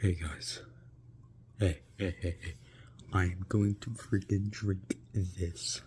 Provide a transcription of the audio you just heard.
Hey guys. Hey, hey, hey, hey. I am going to freaking drink this.